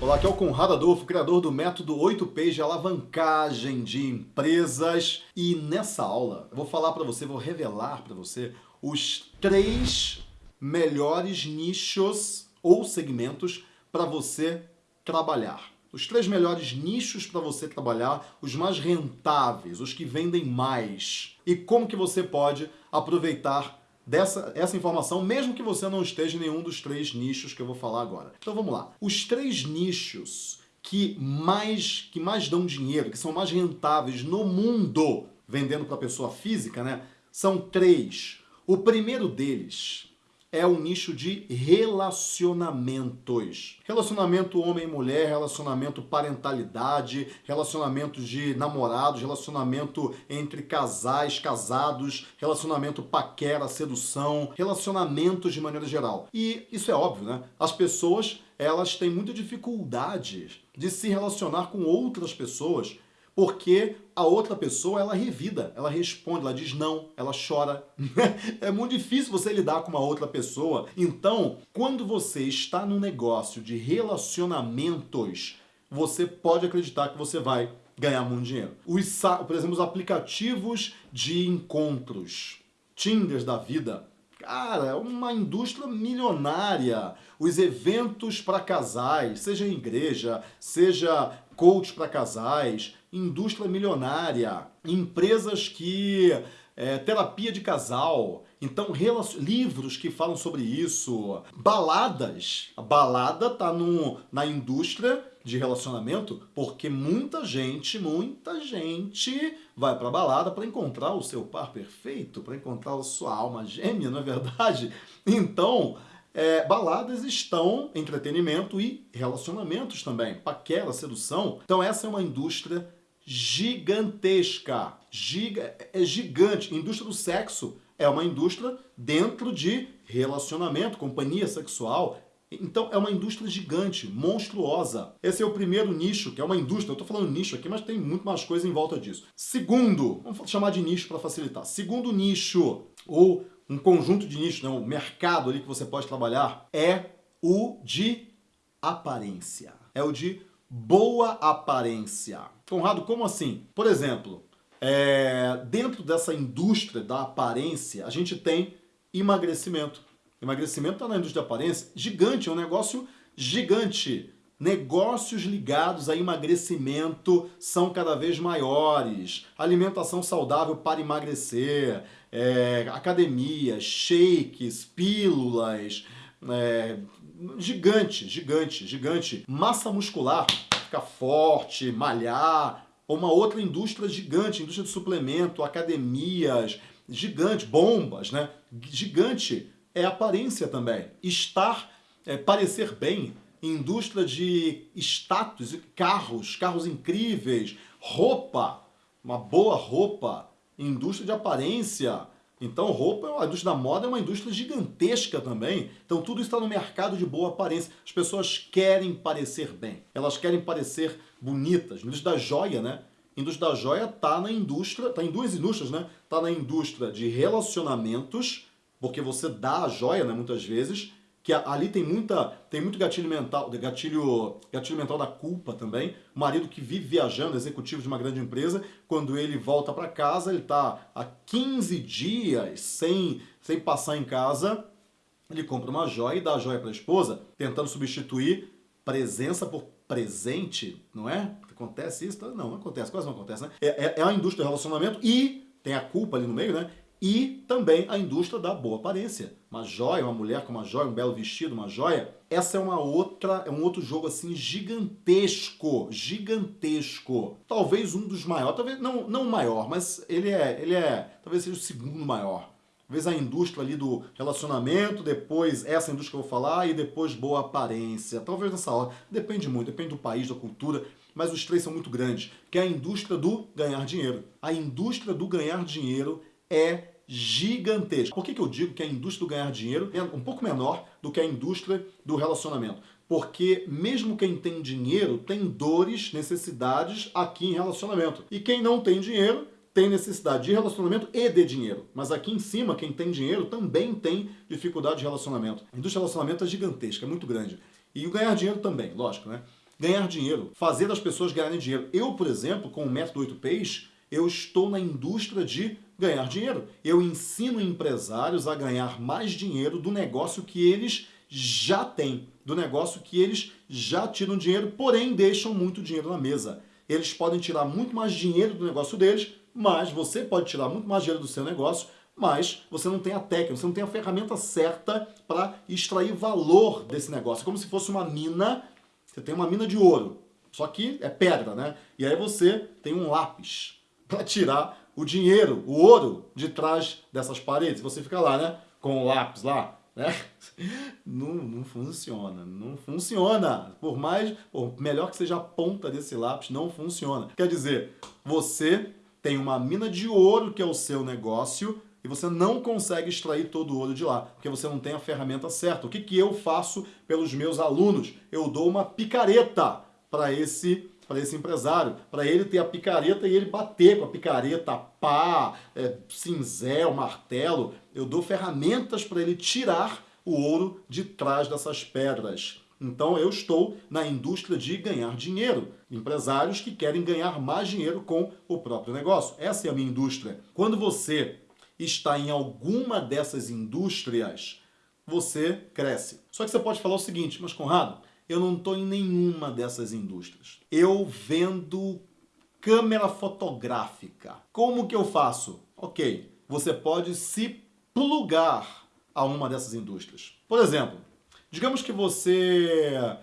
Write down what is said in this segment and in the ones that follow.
Olá, aqui é o Conrado Adolfo, criador do método 8P de alavancagem de empresas. E nessa aula eu vou falar para você, vou revelar para você os três melhores nichos ou segmentos para você trabalhar. Os três melhores nichos para você trabalhar, os mais rentáveis, os que vendem mais. E como que você pode aproveitar dessa essa informação, mesmo que você não esteja em nenhum dos três nichos que eu vou falar agora. Então vamos lá. Os três nichos que mais, que mais dão dinheiro, que são mais rentáveis no mundo, vendendo para pessoa física, né? São três. O primeiro deles é o nicho de relacionamentos. Relacionamento homem-mulher, relacionamento parentalidade, relacionamento de namorados, relacionamento entre casais, casados, relacionamento paquera, sedução, relacionamentos de maneira geral. E isso é óbvio, né? As pessoas, elas têm muita dificuldade de se relacionar com outras pessoas porque a outra pessoa, ela revida, ela responde, ela diz não, ela chora. é muito difícil você lidar com uma outra pessoa. Então, quando você está no negócio de relacionamentos, você pode acreditar que você vai ganhar muito dinheiro. Os, por exemplo, os aplicativos de encontros, Tinders da vida, Cara, é uma indústria milionária. Os eventos para casais, seja igreja, seja coach para casais, indústria milionária, empresas que... É, terapia de casal, então livros que falam sobre isso, baladas. A balada tá no, na indústria de relacionamento porque muita gente, muita gente vai pra balada para encontrar o seu par perfeito, para encontrar a sua alma gêmea, não é verdade? Então, é, baladas estão entretenimento e relacionamentos também, paquera, sedução. Então essa é uma indústria gigantesca, giga, é gigante. Indústria do sexo é uma indústria dentro de relacionamento, companhia sexual. Então é uma indústria gigante, monstruosa. Esse é o primeiro nicho, que é uma indústria. Eu estou falando nicho aqui, mas tem muito mais coisa em volta disso. Segundo, vamos chamar de nicho para facilitar. Segundo nicho, ou um conjunto de nichos, né, um mercado ali que você pode trabalhar, é o de aparência. É o de boa aparência. Conrado, como assim? Por exemplo, é, dentro dessa indústria da aparência, a gente tem emagrecimento. Emagrecimento está na indústria da aparência, gigante, é um negócio gigante. Negócios ligados a emagrecimento são cada vez maiores. Alimentação saudável para emagrecer, é, academia, shakes, pílulas, é, gigante, gigante, gigante. Massa muscular, ficar forte, malhar. Uma outra indústria gigante, indústria de suplemento, academias, gigante, bombas, né? Gigante é aparência também. Estar, é, parecer bem, indústria de status, carros, carros incríveis, roupa, uma boa roupa, indústria de aparência, então roupa, a indústria da moda é uma indústria gigantesca também. Então tudo está no mercado de boa aparência. As pessoas querem parecer bem. Elas querem parecer bonitas. Indústria da joia, né? A indústria da joia está na indústria, está em duas indústrias, né? Está na indústria de relacionamentos, porque você dá a joia, né, muitas vezes, que ali tem muita tem muito gatilho mental, gatilho, gatilho mental da culpa também. O marido que vive viajando, executivo de uma grande empresa, quando ele volta para casa, ele está há 15 dias sem, sem passar em casa, ele compra uma joia e dá a joia para a esposa, tentando substituir presença por presente, não é? Acontece isso? Não, não acontece, quase não acontece, né? É, é, é a indústria do relacionamento e tem a culpa ali no meio, né? E também a indústria da boa aparência. Uma joia, uma mulher com uma joia, um belo vestido, uma joia. Essa é uma outra, é um outro jogo assim gigantesco, gigantesco. Talvez um dos maiores, talvez não, não o maior, mas ele é, ele é, talvez seja o segundo maior. Talvez a indústria ali do relacionamento, depois essa indústria que eu vou falar e depois boa aparência. Talvez nessa hora, depende muito, depende do país, da cultura, mas os três são muito grandes, que é a indústria do ganhar dinheiro. A indústria do ganhar dinheiro é gigantesca. Por que, que eu digo que a indústria do ganhar dinheiro é um pouco menor do que a indústria do relacionamento? Porque mesmo quem tem dinheiro tem dores, necessidades aqui em relacionamento. E quem não tem dinheiro tem necessidade de relacionamento e de dinheiro. Mas aqui em cima, quem tem dinheiro também tem dificuldade de relacionamento. A indústria do relacionamento é gigantesca, é muito grande. E o ganhar dinheiro também, lógico, né? ganhar dinheiro, fazer as pessoas ganharem dinheiro. Eu, por exemplo, com o método 8Ps, eu estou na indústria de ganhar dinheiro. Eu ensino empresários a ganhar mais dinheiro do negócio que eles já têm, do negócio que eles já tiram dinheiro, porém deixam muito dinheiro na mesa. Eles podem tirar muito mais dinheiro do negócio deles, mas você pode tirar muito mais dinheiro do seu negócio, mas você não tem a técnica, você não tem a ferramenta certa para extrair valor desse negócio. É como se fosse uma mina você tem uma mina de ouro, só que é pedra, né? E aí você tem um lápis para tirar o dinheiro, o ouro, de trás dessas paredes. Você fica lá, né? Com o lápis lá, né? Não, não funciona, não funciona. Por mais, por melhor que seja a ponta desse lápis, não funciona. Quer dizer, você tem uma mina de ouro que é o seu negócio, e você não consegue extrair todo o ouro de lá, porque você não tem a ferramenta certa. O que, que eu faço pelos meus alunos? Eu dou uma picareta para esse para esse empresário, para ele ter a picareta e ele bater com a picareta, pá, é, cinzel, martelo. Eu dou ferramentas para ele tirar o ouro de trás dessas pedras. Então eu estou na indústria de ganhar dinheiro. Empresários que querem ganhar mais dinheiro com o próprio negócio. Essa é a minha indústria. Quando você está em alguma dessas indústrias, você cresce. Só que você pode falar o seguinte, mas Conrado, eu não estou em nenhuma dessas indústrias. Eu vendo câmera fotográfica. Como que eu faço? Ok, você pode se plugar a uma dessas indústrias. Por exemplo, digamos que você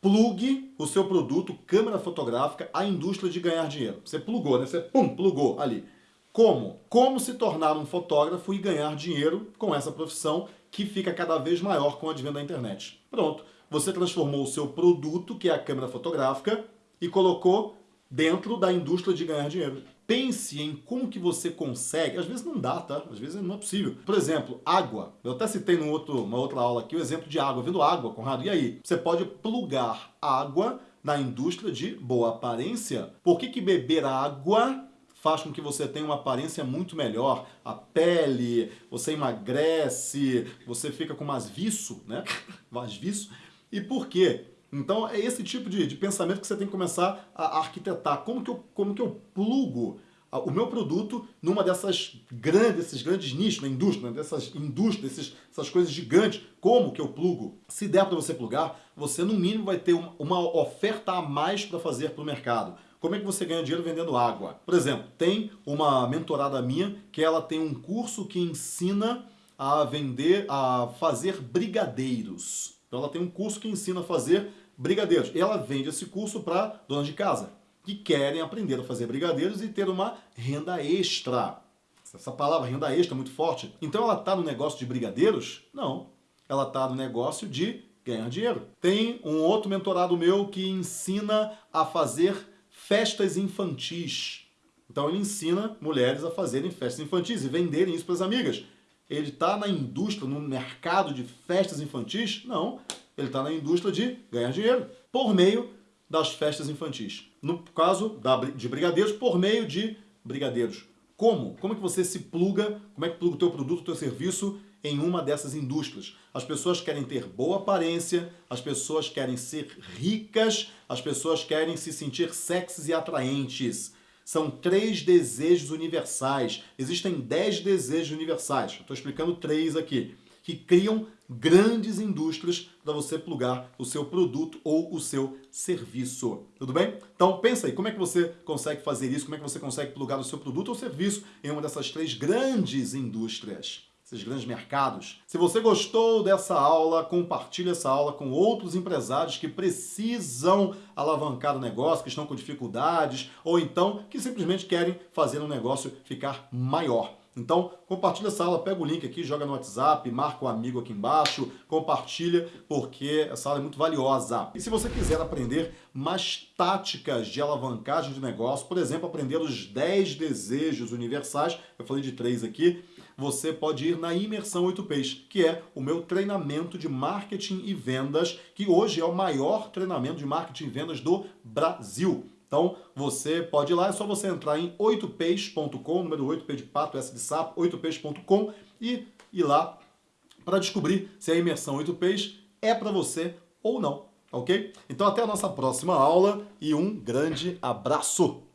plugue o seu produto, câmera fotográfica, à indústria de ganhar dinheiro. Você plugou, né? Você, pum, plugou ali. Como? Como se tornar um fotógrafo e ganhar dinheiro com essa profissão que fica cada vez maior com o advento da internet. Pronto. Você transformou o seu produto, que é a câmera fotográfica, e colocou dentro da indústria de ganhar dinheiro. Pense em como que você consegue, às vezes não dá, tá? Às vezes não é possível. Por exemplo, água. Eu até citei numa outra aula aqui o exemplo de água. Vendo água, Conrado, e aí? Você pode plugar água na indústria de boa aparência. Por que, que beber água faz com que você tenha uma aparência muito melhor. A pele, você emagrece, você fica com mais viço, né? mais viço. E por quê? Então é esse tipo de, de pensamento que você tem que começar a arquitetar. Como que eu, como que eu plugo o meu produto numa dessas grandes, esses grandes nichos na indústria, né? dessas indústrias, esses, essas coisas gigantes, como que eu plugo? Se der para você plugar, você no mínimo vai ter uma, uma oferta a mais para fazer para o mercado. Como é que você ganha dinheiro vendendo água? Por exemplo, tem uma mentorada minha que ela tem um curso que ensina a vender, a fazer brigadeiros. Então ela tem um curso que ensina a fazer brigadeiros. Ela vende esse curso para donas de casa que querem aprender a fazer brigadeiros e ter uma renda extra. Essa palavra renda extra é muito forte. Então ela está no negócio de brigadeiros? Não. Ela está no negócio de ganhar dinheiro. Tem um outro mentorado meu que ensina a fazer festas infantis. Então ele ensina mulheres a fazerem festas infantis e venderem isso para as amigas. Ele está na indústria, no mercado de festas infantis? Não. Ele está na indústria de ganhar dinheiro por meio das festas infantis. No caso de brigadeiros, por meio de brigadeiros. Como? Como é que você se pluga, como é que pluga o teu produto, o teu serviço em uma dessas indústrias. As pessoas querem ter boa aparência, as pessoas querem ser ricas, as pessoas querem se sentir sexys e atraentes. São três desejos universais. Existem dez desejos universais. Estou explicando três aqui. Que criam grandes indústrias para você plugar o seu produto ou o seu serviço. Tudo bem? Então pensa aí, como é que você consegue fazer isso? Como é que você consegue plugar o seu produto ou serviço em uma dessas três grandes indústrias? Esses grandes mercados. Se você gostou dessa aula, compartilhe essa aula com outros empresários que precisam alavancar o negócio, que estão com dificuldades, ou então que simplesmente querem fazer um negócio ficar maior. Então, compartilha essa aula, pega o link aqui, joga no WhatsApp, marca o um amigo aqui embaixo, compartilha, porque essa aula é muito valiosa. E se você quiser aprender mais táticas de alavancagem de negócio, por exemplo, aprender os 10 desejos universais, eu falei de três aqui, você pode ir na Imersão 8Ps, que é o meu treinamento de marketing e vendas, que hoje é o maior treinamento de marketing e vendas do Brasil. Então, você pode ir lá, é só você entrar em 8ps.com, número 8P de pato, S de sapo, 8ps.com e ir lá para descobrir se a imersão 8Ps é para você ou não ok? Então até a nossa próxima aula e um grande abraço!